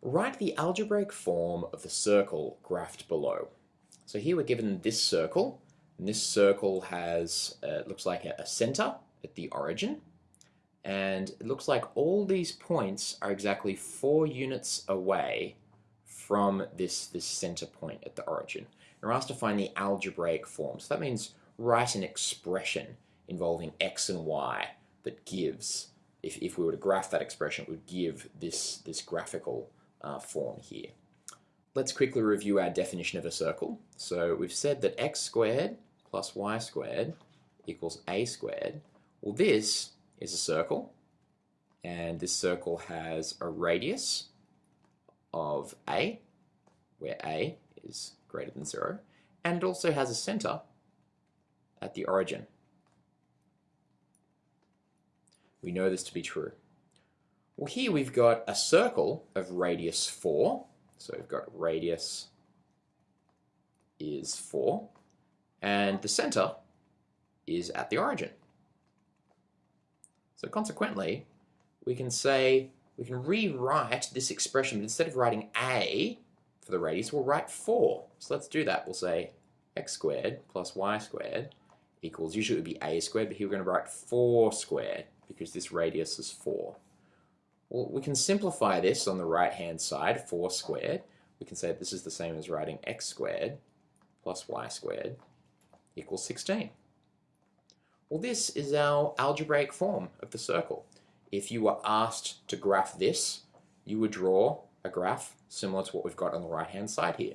Write the algebraic form of the circle graphed below. So here we're given this circle, and this circle has, uh, looks like a, a center at the origin, and it looks like all these points are exactly four units away from this, this center point at the origin. And we're asked to find the algebraic form. So that means write an expression involving x and y that gives, if, if we were to graph that expression, it would give this, this graphical uh, form here. Let's quickly review our definition of a circle. So we've said that x squared plus y squared equals a squared. Well, this is a circle, and this circle has a radius of a, where a is greater than 0, and it also has a center at the origin. We know this to be true. Well, here we've got a circle of radius 4. So we've got radius is 4. And the center is at the origin. So consequently, we can say, we can rewrite this expression, but instead of writing a for the radius, we'll write 4. So let's do that. We'll say x squared plus y squared equals, usually it would be a squared, but here we're going to write 4 squared because this radius is 4. Well, we can simplify this on the right-hand side, 4 squared. We can say this is the same as writing x squared plus y squared equals 16. Well, this is our algebraic form of the circle. If you were asked to graph this, you would draw a graph similar to what we've got on the right-hand side here.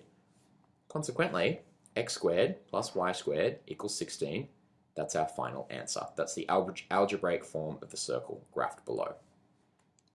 Consequently, x squared plus y squared equals 16. That's our final answer. That's the algebraic form of the circle graphed below.